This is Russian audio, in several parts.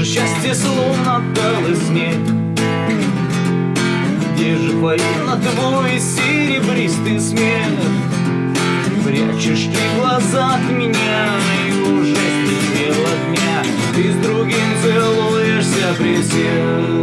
где словно талый снег. Где же военно твой серебристый смех? Прячешь ты глаза от меня И уже стемнело дня Ты с другим целуешься при всех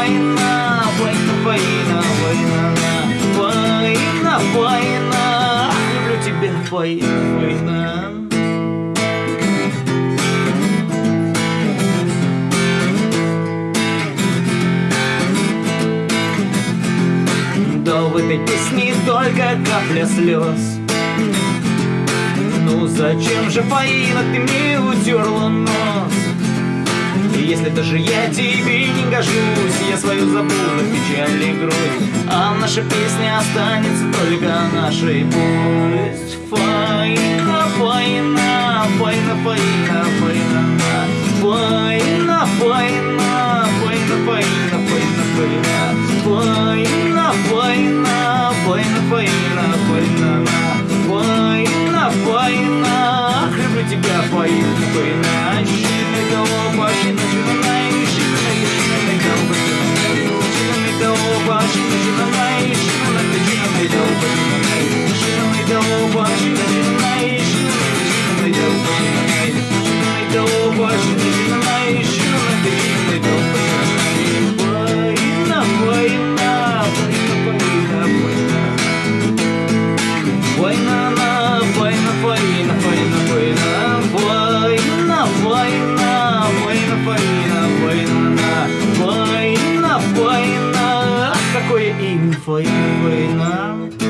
Война, война, война, война, война. Война, люблю тебя, война, война. Да в этой песне только капля слез. Ну зачем же, Фаина, ты мне утерла нос? Если даже я тебе не гожусь Я свою забуду печаль и грусть А наша песня останется только нашей пусть Фаина, Фаина, Фаина, Фаина, Фаина Фаина, Фаина, Фаина, Фаина, Фаина, Фаина Фаина, Фаина, Фаина, Фаина, Фаина Фаина, Фаина, люблю тебя, Фаина, Фаина война, война, война, война, а какое им война?